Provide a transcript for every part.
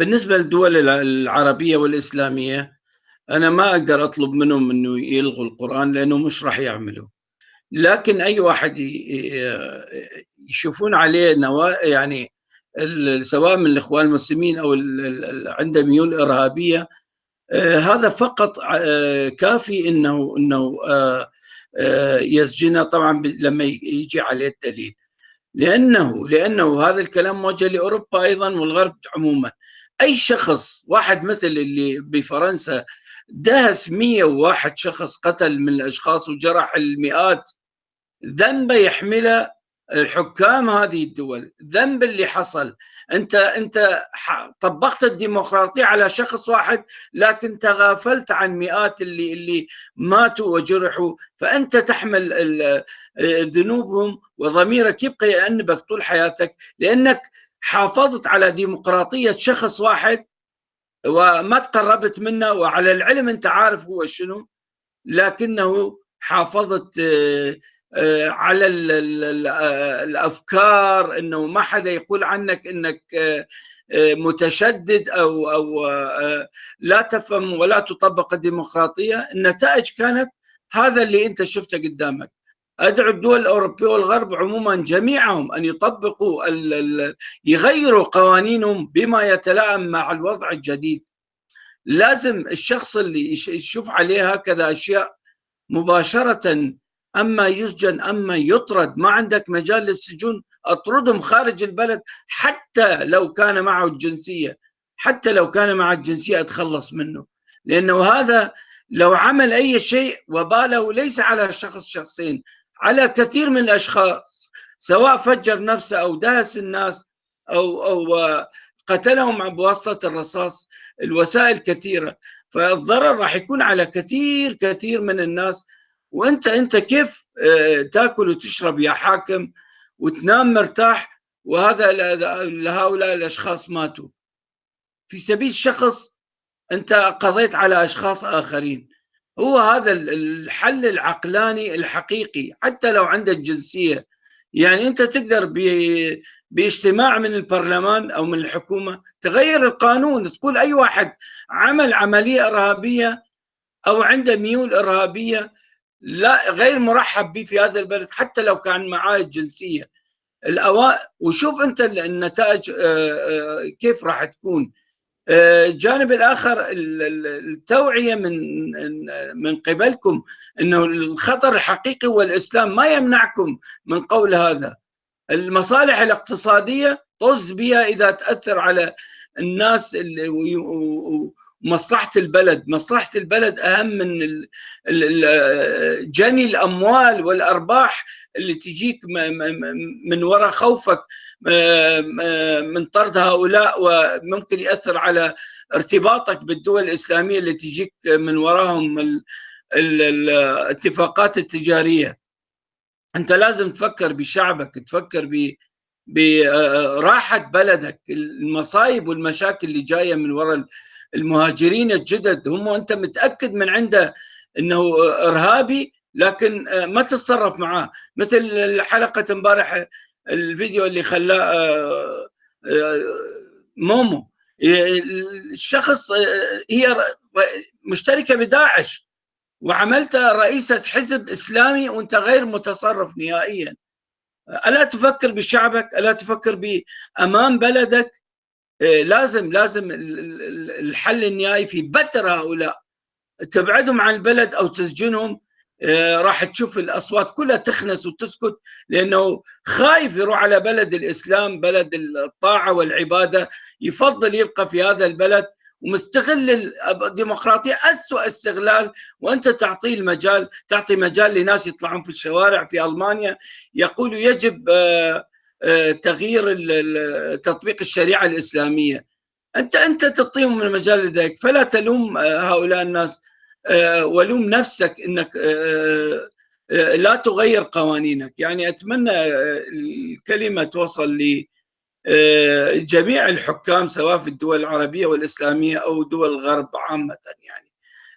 بالنسبة للدول العربية والإسلامية أنا ما أقدر أطلب منهم إنه يلغوا القرآن لأنه مش راح يعملوا. لكن أي واحد يشوفون عليه نوا يعني سواء من الإخوان المسلمين أو عنده ميول إرهابية آه، هذا فقط آه، كافي إنه إنه آه، يسجنه طبعا لما يجي عليه الدليل. لأنه لأنه هذا الكلام موجه لأوروبا أيضا والغرب عموما. أي شخص واحد مثل اللي بفرنسا دهس 101 شخص قتل من الأشخاص وجرح المئات. ذنبه يحمله الحكام هذه الدول. ذنب اللي حصل. أنت أنت طبقت الديمقراطية على شخص واحد لكن تغافلت عن مئات اللي اللي ماتوا وجرحوا. فأنت تحمل ذنوبهم وضميرك يبقى يأنبك طول حياتك. لأنك حافظت على ديمقراطية شخص واحد وما تقربت منه وعلى العلم أنت عارف هو شنو لكنه حافظت آه، على آه، الأفكار إنه ما حدا يقول عنك آه، متشدد أو أو لا تفهم ولا تطبق الديمقراطية. النتائج كانت هذا اللي أنت شفته قدامك. أدعو الدول الأوروبية والغرب عموما جميعهم أن يطبقوا يغيروا قوانينهم بما يتلائم مع الوضع الجديد. لازم الشخص اللي يشوف عليه هكذا أشياء مباشرة أما يسجن أما يطرد. ما عندك مجال للسجون؟ أطردهم خارج البلد حتى لو كان معه الجنسية حتى لو كان معه الجنسية أتخلص منه. لأنه هذا لو عمل أي شيء وباله ليس على شخص شخصين. على كثير من الأشخاص سواء فجر نفسه أو دهس الناس أو أو قتلهم بواسطة الرصاص الوسائل كثيرة. فالضرر راح يكون على كثير كثير من الناس. وأنت أنت كيف آه، تاكل وتشرب يا حاكم وتنام مرتاح وهذا لهؤلاء الأشخاص ماتوا؟ في سبيل شخص أنت قضيت على أشخاص آخرين. هو هذا الحل العقلاني الحقيقي حتى لو عندك جنسية. يعني أنت تقدر باجتماع من البرلمان أو من الحكومة تغير القانون تقول أي واحد عمل عملية إرهابية أو عنده ميول إرهابية لا غير مرحب به في هذا البلد حتى لو كان معاه الجنسيه الأوا... وشوف أنت النتائج آه، آه، كيف راح تكون. الجانب الآخر التوعية من من قبلكم إنه الخطر الحقيقي هو الاسلام ما يمنعكم من قول هذا. المصالح الاقتصادية طز بها إذا تأثر على الناس اللي مصلحة البلد. مصلحة البلد أهم من جني الأموال والأرباح اللي تجيك من وراء خوفك من طرد هؤلاء وممكن يأثر على ارتباطك بالدول الإسلامية اللي تجيك من وراهم الاتفاقات التجارية. أنت لازم تفكر بشعبك تفكر ب براحه بلدك المصايب والمشاكل اللي جاية من وراء المهاجرين الجدد هم أنت متأكد من عنده إنه إرهابي لكن آه، ما تتصرف معاه. مثل حلقة امبارح الفيديو اللي خلاه آه، آه، مومو. الشخص هي مشتركة بداعش وعملتها رئيسة حزب إسلامي وأنت غير متصرف نهائيا. ألا تفكر بشعبك ألا تفكر بامان بلدك؟ لازم لازم الحل النهائي في بتر هؤلاء. تبعدهم عن البلد أو تسجنهم إيه، راح تشوف الأصوات كلها تخنس وتسكت لأنه خايف يروح على بلد الإسلام بلد الطاعة والعبادة. يفضل يبقى في هذا البلد ومستغل الديمقراطية. اسوء استغلال وأنت تعطيه المجال تعطي مجال لناس يطلعون في الشوارع في ألمانيا. يقولوا يجب آه، تغيير تطبيق الشريعة الإسلامية. انت أنت تعطيهم المجال لذلك فلا تلوم آه، هؤلاء الناس. آه، ولوم نفسك إنك لا تغير قوانينك. يعني أتمنى الكلمة توصل لجميع الحكام سواء في الدول العربية والإسلامية أو دول الغرب عامة يعني.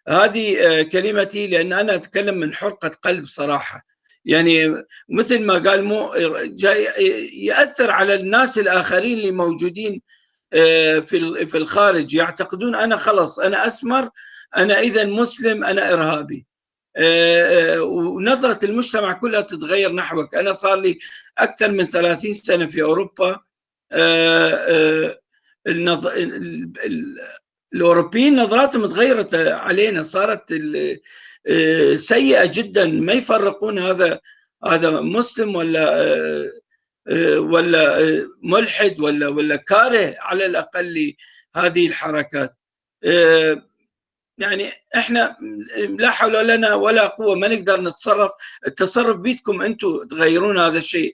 هذه كلمتي لأن أنا أتكلم من حرقة قلب صراحة. يعني مثل ما قال مو جاي يأثر على الناس الآخرين اللي موجودين في في الخارج. يعتقدون أنا خلص أنا أسمر أنا إذا مسلم أنا إرهابي. ونظرة المجتمع كلها تتغير نحوك. أنا صار لي أكثر من 30 سنة في أوروبا. الأوروبيين نظراتهم تغيرت علينا صارت سيئة جدا. ما يفرقون هذا هذا مسلم ولا ولا ملحد ولا ولا كاره على الأقل هذه الحركات. يعني إحنا لا حول لنا ولا قوة ما نقدر نتصرف. التصرف بيدكم أنتم تغيرون هذا الشيء.